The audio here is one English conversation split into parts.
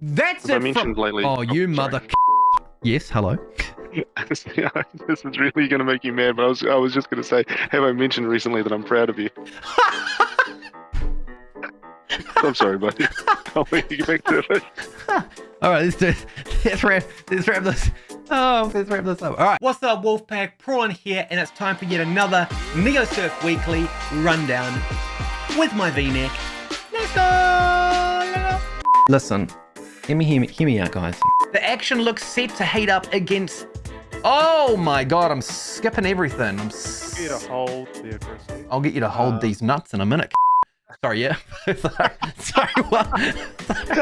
That's As I it mentioned lately. Oh, you oh, sorry. mother... Yes, hello. this is really going to make you mad, but I was I was just going to say, have I mentioned recently that I'm proud of you? I'm sorry, buddy. I'll let you get back to it. All right, let's do let's wrap let's wrap this. Oh, let's wrap this up. All right, what's up, Wolfpack? Prawn here, and it's time for yet another Neosurf Weekly rundown with my V-neck. Let's go. Listen, hear me, hear me, hear me out, guys. The action looks set to heat up against. Oh my God, I'm skipping everything. I'm. s- You to hold there for a second. I'll get you to hold Uh, these nuts in a minute. Sorry, yeah. sorry, sorry, what?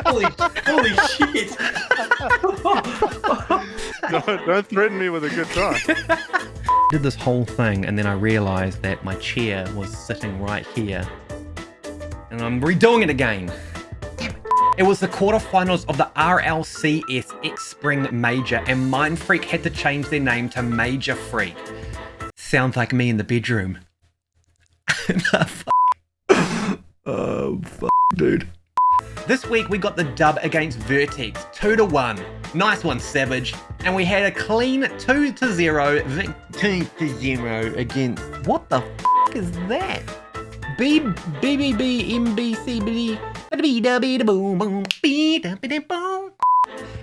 Holy, holy shit! don't, don't threaten me with a good time. did this whole thing and then I realized that my chair was sitting right here. And I'm redoing it again. It. Was the quarterfinals of the RLCS X Spring Major and Mindfreak had to change their name to Major Freak. Sounds like me in the bedroom. oh, dude. This week we got the dub against Vertex, 2 to 1. Nice one, Savage. And we had a clean 2 to 0 vic- 2 to 0 against. What the f is that? B B B B M B C B da B.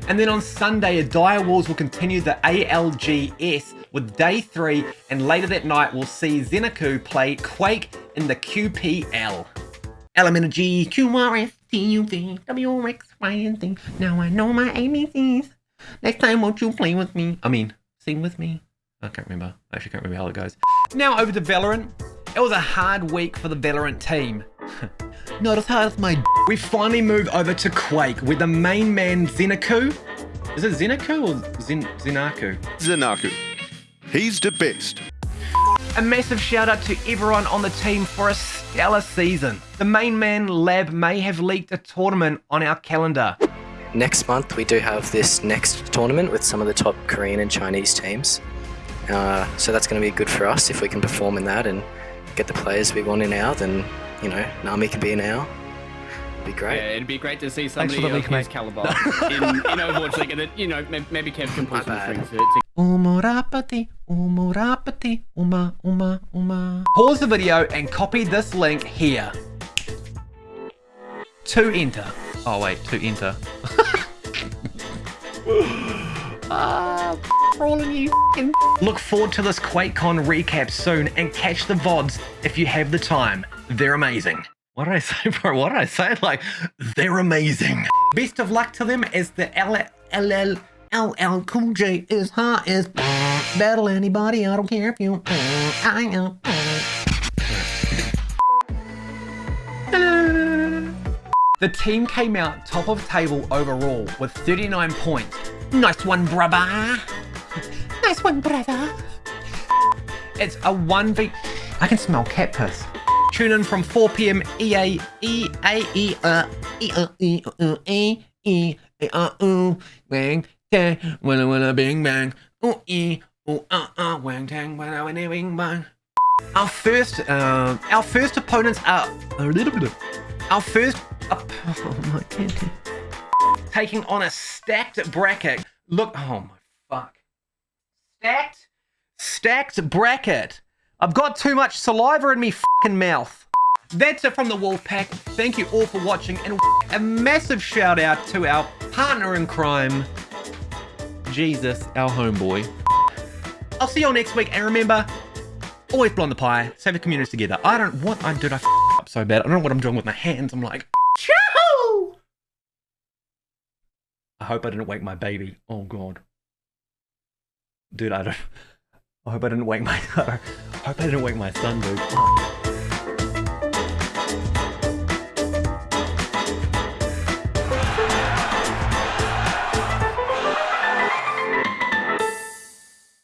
And then on Sunday, Dire Wolves will continue the ALGS with day three, and later that night we'll see Zenaku play Quake in the QPL. Element of G, Q, R, S, T, U, V, W, X, Y, and Z. Now I know my ABCs. Next time, won't you play with me? I mean, sing with me? I can't remember. I actually can't remember how it goes. Now over to Valorant. It was a hard week for the Valorant team. Not as hard as my d- We finally move over to Quake, where the main man Zenaku... Is it Zenaku or Zen Zenaku? Zanaku. He's the best. A massive shout out to everyone on the team for a stellar season. The main man lab may have leaked a tournament on our calendar. Next month, we do have this next tournament with some of the top Korean and Chinese teams. Uh, so that's going to be good for us if we can perform in that and get the players we want in our. Then you know, Nami can be in our. It'd be great. Yeah, it'd be great to see somebody the of leak, his mate. caliber in, in Overwatch League, and that you know maybe Kev can pull some bad. strings to, to Umurapati, umurapati, uma, uma, uma. Pause the video and copy this link here. To enter. Oh wait, to enter. ah, rolling you f***ing- Look forward to this QuakeCon recap soon and catch the VODs if you have the time. They're amazing. What did I say, bro? What did I say? Like, they're amazing. Best of luck to them as the LL, LL, LL Cool J is hot as battle anybody. I don't care if you. I know. The team came out top of table overall with 39 points. Nice one, brother. Nice one, brother. It's a 1v. I can smell cat piss. Tune in from 4 p.m. EA. Our first uh, our first opponents are a little bit. Our first oh my taking on a stacked bracket. Look, oh my. Stacked stacked bracket. I've got too much saliva in me fucking mouth. That's it from the Wolfpack. Thank you all for watching and a massive shout out to our partner in crime, Jesus, our homeboy. I'll see you all next week and remember, always blow on the pie, save the communities together. I don't, what I did I f up so bad. I don't know what I'm doing with my hands. I'm like, Choo! I hope I didn't wake my baby. Oh god. Dude, I don't. I hope I didn't wake my. I hope I didn't wake my son, dude.